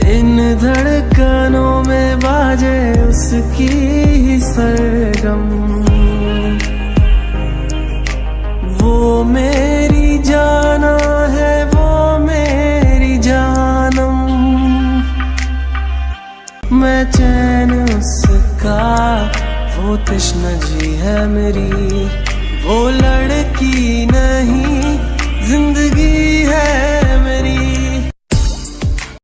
इन धड़कनों में बाजे उसकी ही सरगम। वो मेरी जाना है, वो मेरी जानम। मैं चैन उसका, वो कृष्ण जी है मेरी। वो लड़की नहीं, ज़िंदगी है